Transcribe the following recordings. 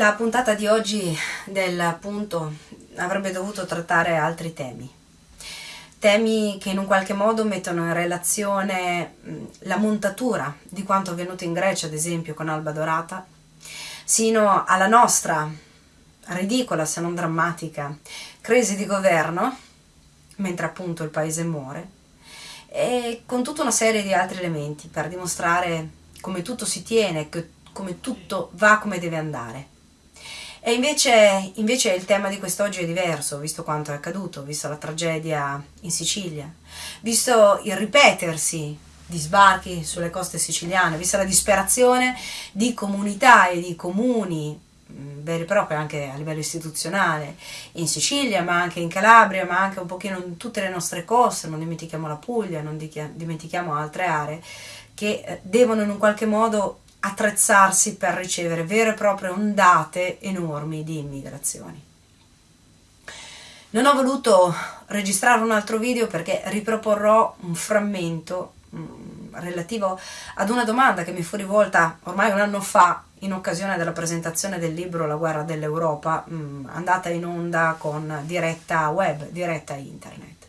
La puntata di oggi del punto avrebbe dovuto trattare altri temi. Temi che in un qualche modo mettono in relazione la montatura di quanto avvenuto in Grecia, ad esempio, con Alba Dorata, sino alla nostra ridicola, se non drammatica, crisi di governo, mentre appunto il paese muore, e con tutta una serie di altri elementi per dimostrare come tutto si tiene, come tutto va come deve andare. E invece, invece il tema di quest'oggi è diverso, visto quanto è accaduto, visto la tragedia in Sicilia, visto il ripetersi di sbarchi sulle coste siciliane, vista la disperazione di comunità e di comuni mm, veri e propri anche a livello istituzionale in Sicilia ma anche in Calabria ma anche un pochino in tutte le nostre coste non dimentichiamo la Puglia non dimentichiamo altre aree che eh, devono in un qualche modo attrezzarsi per ricevere vere e proprie ondate enormi di immigrazioni. Non ho voluto registrare un altro video perché riproporrò un frammento mm, relativo ad una domanda che mi fu rivolta ormai un anno fa in occasione della presentazione del libro La guerra dell'Europa, mm, andata in onda con diretta web, diretta internet.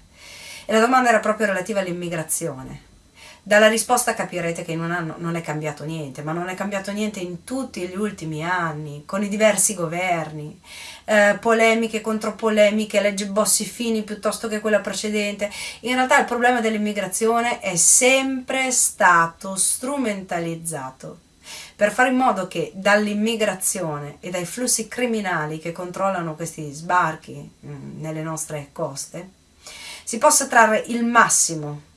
E la domanda era proprio relativa all'immigrazione dalla risposta capirete che in un non è cambiato niente, ma non è cambiato niente in tutti gli ultimi anni, con i diversi governi, eh, polemiche contro polemiche, legge Bossi-Fini piuttosto che quella precedente. In realtà il problema dell'immigrazione è sempre stato strumentalizzato per fare in modo che dall'immigrazione e dai flussi criminali che controllano questi sbarchi mh, mm, nelle nostre coste si possa trarre il massimo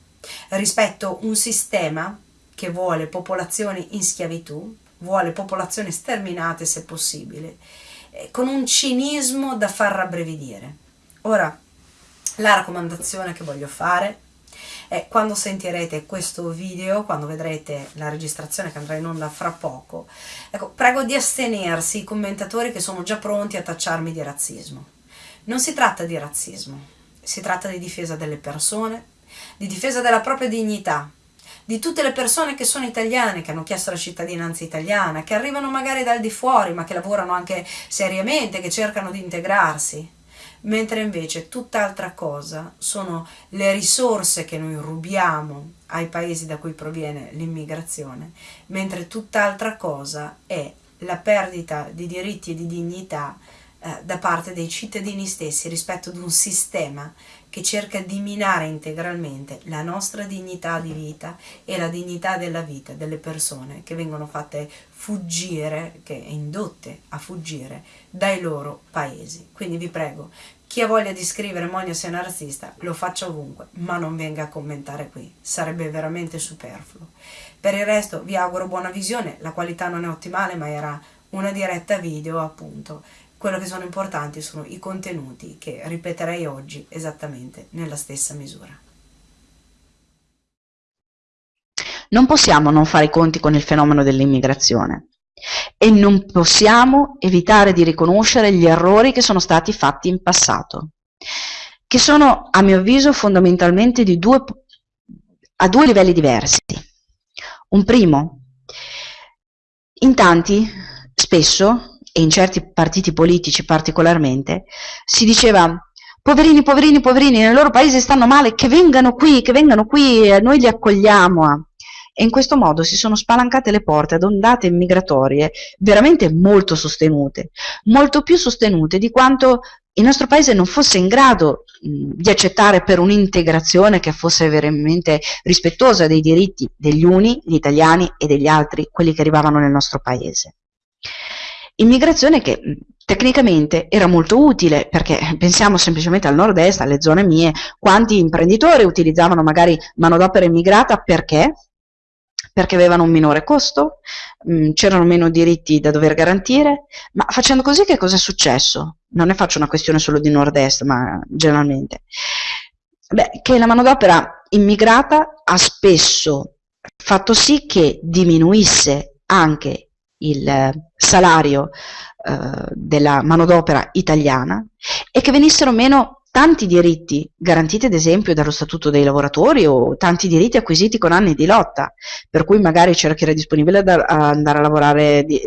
rispetto a un sistema che vuole popolazioni in schiavitù, vuole popolazioni sterminate se possibile, eh, con un cinismo da far rabbrividire. Ora, la raccomandazione che voglio fare è quando sentirete questo video, quando vedrete la registrazione che andrà in onda fra poco, ecco, prego di astenersi i commentatori che sono già pronti a tacciarmi di razzismo. Non si tratta di razzismo, si tratta di difesa delle persone, di difesa della propria dignità, di tutte le persone che sono italiane, che hanno chiesto la cittadinanza italiana, che arrivano magari dal di fuori, ma che lavorano anche seriamente, che cercano di integrarsi. Mentre invece tutt'altra cosa sono le risorse che noi rubiamo ai paesi da cui proviene l'immigrazione, mentre tutt'altra cosa è la perdita di diritti e di dignità eh, da parte dei cittadini stessi rispetto ad un sistema che cerca di minare integralmente la nostra dignità di vita e la dignità della vita delle persone che vengono fatte fuggire, che indotte a fuggire dai loro paesi. Quindi vi prego, chi ha voglia di scrivere Monia sia una razzista lo faccia ovunque, ma non venga a commentare qui, sarebbe veramente superfluo. Per il resto vi auguro buona visione, la qualità non è ottimale ma era una diretta video appunto quello che sono importanti sono i contenuti che ripeterei oggi esattamente nella stessa misura. Non possiamo non fare i conti con il fenomeno dell'immigrazione e non possiamo evitare di riconoscere gli errori che sono stati fatti in passato, che sono a mio avviso fondamentalmente due, a due livelli diversi. Un primo, in tanti spesso e in certi partiti politici particolarmente, si diceva poverini, poverini, poverini, nel loro paese stanno male, che vengano qui, che vengano qui, noi li accogliamo. E in questo modo si sono spalancate le porte ad ondate migratorie veramente molto sostenute, molto più sostenute di quanto il nostro paese non fosse in grado di accettare per un'integrazione che fosse veramente rispettosa dei diritti degli uni, gli italiani, e degli altri, quelli che arrivavano nel nostro paese. Immigrazione che tecnicamente era molto utile perché pensiamo semplicemente al nord-est, alle zone mie, quanti imprenditori utilizzavano magari manodopera immigrata perché? Perché avevano un minore costo, c'erano meno diritti da dover garantire, ma facendo così che cosa è successo? Non ne faccio una questione solo di nord-est, ma generalmente. Beh, che la manodopera immigrata ha spesso fatto sì che diminuisse anche il eh, salario eh, della manodopera italiana e che venissero meno tanti diritti garantiti ad esempio dallo statuto dei lavoratori o tanti diritti acquisiti con anni di lotta, per cui magari c'era chi era disponibile ad andare a lavorare di,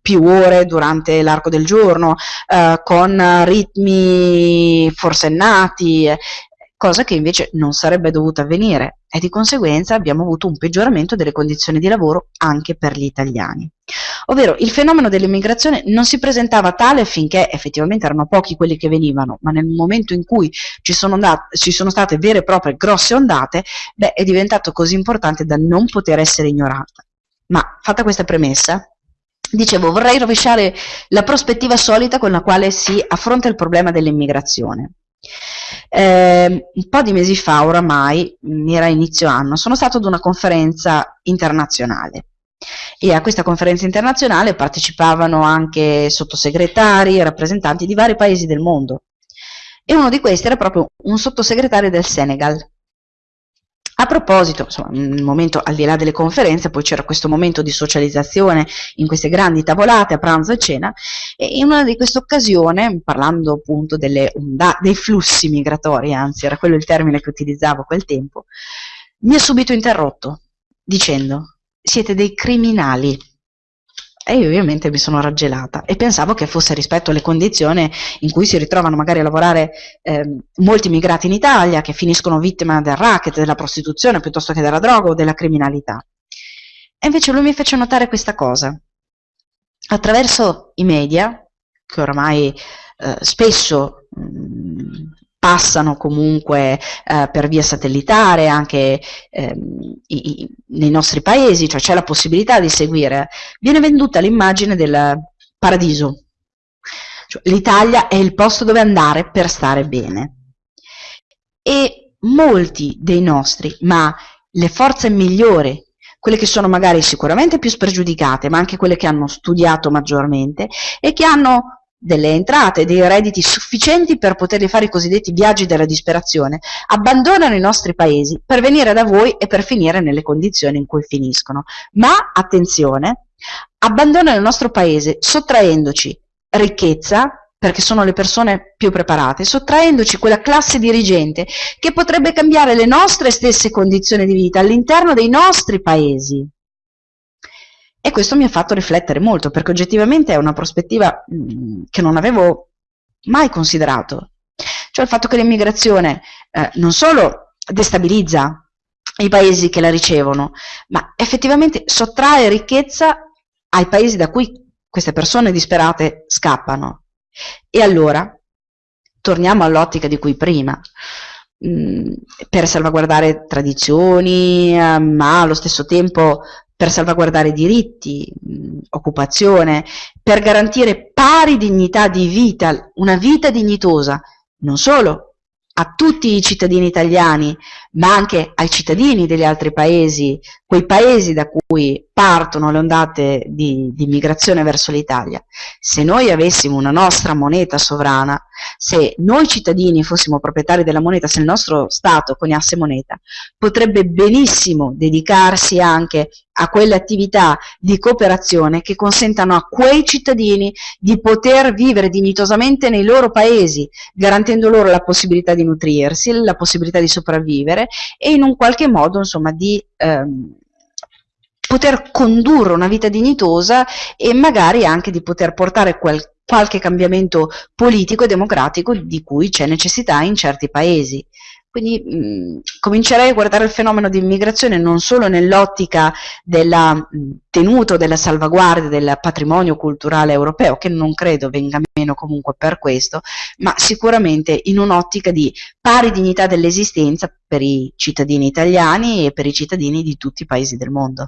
più ore durante l'arco del giorno, eh, con ritmi forsennati, cosa che invece non sarebbe dovuta avvenire e di conseguenza abbiamo avuto un peggioramento delle condizioni di lavoro anche per gli italiani. Ovvero il fenomeno dell'immigrazione non si presentava tale finché effettivamente erano pochi quelli che venivano, ma nel momento in cui ci sono, andate, ci sono state vere e proprie grosse ondate, beh, è diventato così importante da non poter essere ignorata. Ma fatta questa premessa, dicevo, vorrei rovesciare la prospettiva solita con la quale si affronta il problema dell'immigrazione. Eh, un po' di mesi fa oramai, era inizio anno, sono stato ad una conferenza internazionale. E a questa conferenza internazionale partecipavano anche sottosegretari rappresentanti di vari paesi del mondo. E uno di questi era proprio un sottosegretario del Senegal a proposito, insomma, nel momento al di là delle conferenze, poi c'era questo momento di socializzazione in queste grandi tavolate a pranzo e cena, e in una di queste occasioni, parlando appunto delle dei flussi migratori, anzi era quello il termine che utilizzavo a quel tempo, mi ha subito interrotto dicendo siete dei criminali e io ovviamente mi sono raggelata e pensavo che fosse rispetto alle condizioni in cui si ritrovano magari a lavorare eh, molti immigrati in Italia che finiscono vittime del racket, della prostituzione piuttosto che della droga o della criminalità. E invece lui mi fece notare questa cosa. Attraverso i media, che oramai eh, spesso mh, passano comunque eh, per via satellitare anche ehm, i, i, nei nostri paesi, cioè c'è la possibilità di seguire, viene venduta l'immagine del paradiso. Cioè, L'Italia è il posto dove andare per stare bene. E molti dei nostri, ma le forze migliori, quelle che sono magari sicuramente più spregiudicate, ma anche quelle che hanno studiato maggiormente e che hanno delle entrate, dei redditi sufficienti per poterli fare i cosiddetti viaggi della disperazione, abbandonano i nostri paesi per venire da voi e per finire nelle condizioni in cui finiscono. Ma, attenzione, abbandonano il nostro paese sottraendoci ricchezza, perché sono le persone più preparate, sottraendoci quella classe dirigente che potrebbe cambiare le nostre stesse condizioni di vita all'interno dei nostri paesi. E questo mi ha fatto riflettere molto, perché oggettivamente è una prospettiva mh, mm, che non avevo mai considerato. Cioè il fatto che l'immigrazione eh, non solo destabilizza i paesi che la ricevono, ma effettivamente sottrae ricchezza ai paesi da cui queste persone disperate scappano. E allora, torniamo all'ottica di cui prima, mh, mm, per salvaguardare tradizioni, eh, ma allo stesso tempo per salvaguardare diritti, mh, occupazione, per garantire pari dignità di vita, una vita dignitosa, non solo a tutti i cittadini italiani, ma anche ai cittadini degli altri paesi, quei paesi da cui partono le ondate di, di immigrazione verso l'Italia. Se noi avessimo una nostra moneta sovrana, se noi cittadini fossimo proprietari della moneta, se il nostro Stato coniasse moneta, potrebbe benissimo dedicarsi anche a quelle attività di cooperazione che consentano a quei cittadini di poter vivere dignitosamente nei loro paesi, garantendo loro la possibilità di nutrirsi, la possibilità di sopravvivere e in un qualche modo insomma di ehm, poter condurre una vita dignitosa e magari anche di poter portare quel, qualche cambiamento politico e democratico di cui c'è necessità in certi paesi. Quindi mh, comincerei a guardare il fenomeno di immigrazione non solo nell'ottica della tenuta, della salvaguardia del patrimonio culturale europeo, che non credo venga meno comunque per questo, ma sicuramente in un'ottica di pari dignità dell'esistenza per i cittadini italiani e per i cittadini di tutti i paesi del mondo.